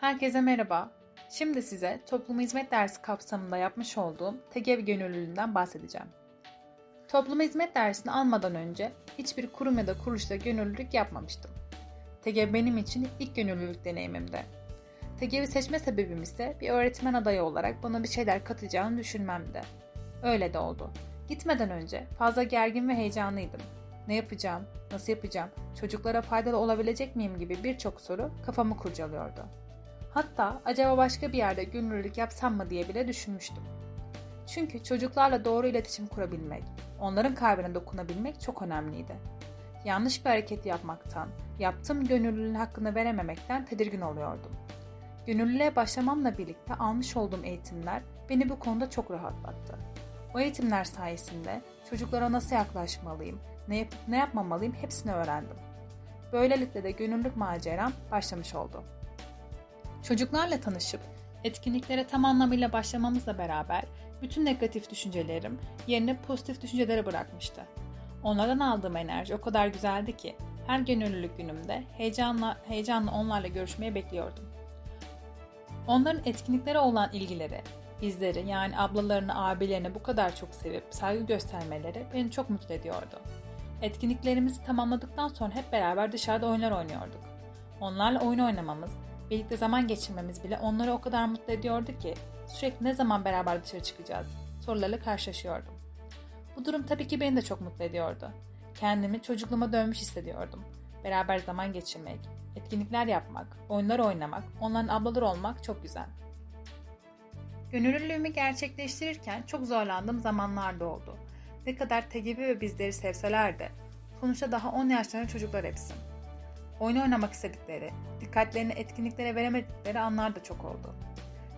Herkese merhaba. Şimdi size toplum hizmet dersi kapsamında yapmış olduğum TEGEV gönüllülüğünden bahsedeceğim. Toplum hizmet dersini almadan önce hiçbir kurum ya da kuruluşta gönüllülük yapmamıştım. TEGEV benim için ilk gönüllülük deneyimimdi. TEGEV'i seçme sebebim ise bir öğretmen adayı olarak bana bir şeyler katacağını düşünmemdi. Öyle de oldu. Gitmeden önce fazla gergin ve heyecanlıydım. Ne yapacağım, nasıl yapacağım, çocuklara faydalı olabilecek miyim gibi birçok soru kafamı kurcalıyordu. Hatta acaba başka bir yerde gönüllülük yapsam mı diye bile düşünmüştüm. Çünkü çocuklarla doğru iletişim kurabilmek, onların kalbine dokunabilmek çok önemliydi. Yanlış bir hareket yapmaktan, yaptığım gönüllülüğün hakkını verememekten tedirgin oluyordum. Gönüllülüğe başlamamla birlikte almış olduğum eğitimler beni bu konuda çok rahatlattı. O eğitimler sayesinde çocuklara nasıl yaklaşmalıyım, ne yapıp ne yapmamalıyım hepsini öğrendim. Böylelikle de gönüllülük maceram başlamış oldu. Çocuklarla tanışıp etkinliklere tam anlamıyla başlamamızla beraber bütün negatif düşüncelerim yerine pozitif düşüncelere bırakmıştı. Onlardan aldığım enerji o kadar güzeldi ki her gönüllülük günümde heyecanla heyecanla onlarla görüşmeye bekliyordum. Onların etkinliklere olan ilgileri, bizleri yani ablalarını, abilerini bu kadar çok sevip saygı göstermeleri beni çok mutlu ediyordu. Etkinliklerimizi tamamladıktan sonra hep beraber dışarıda oyunlar oynuyorduk. Onlarla oyun oynamamız, birlikte zaman geçirmemiz bile onları o kadar mutlu ediyordu ki sürekli ne zaman beraber dışarı çıkacağız sorularla karşılaşıyordum. Bu durum tabii ki beni de çok mutlu ediyordu. Kendimi çocukluğuma dönmüş hissediyordum. Beraber zaman geçirmek, etkinlikler yapmak, oyunlar oynamak, onların ablaları olmak çok güzel. Gönüllülüğümü gerçekleştirirken çok zorlandığım zamanlar da oldu. Ne kadar tegebi ve bizleri sevseler de sonuçta daha 10 yaşlarında çocuklar hepsi. Oyun oynamak istedikleri, dikkatlerini etkinliklere veremedikleri anlar da çok oldu.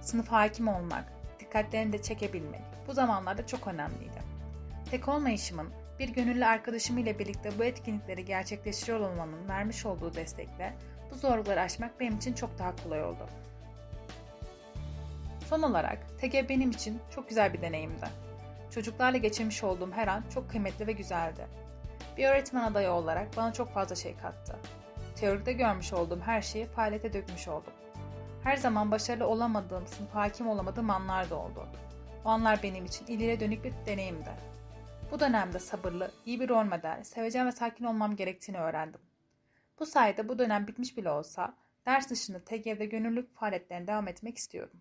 Sınıf hakim olmak, dikkatlerini de çekebilmek bu zamanlarda çok önemliydi. Tek olmayışımın bir gönüllü arkadaşım ile birlikte bu etkinlikleri gerçekleştiriyor olmamın vermiş olduğu destekle bu zorlukları aşmak benim için çok daha kolay oldu. Son olarak TG benim için çok güzel bir deneyimdi. Çocuklarla geçirmiş olduğum her an çok kıymetli ve güzeldi. Bir öğretmen adayı olarak bana çok fazla şey kattı. Teoride görmüş olduğum her şeyi faaliyete dökmüş oldum. Her zaman başarılı olamadığım, sınıf hakim olamadığım anlar da oldu. O anlar benim için ileriye dönük bir deneyimdi. Bu dönemde sabırlı, iyi bir rol model, sevecen ve sakin olmam gerektiğini öğrendim. Bu sayede bu dönem bitmiş bile olsa ders dışında TGV'de gönüllülük faaliyetlerine devam etmek istiyorum.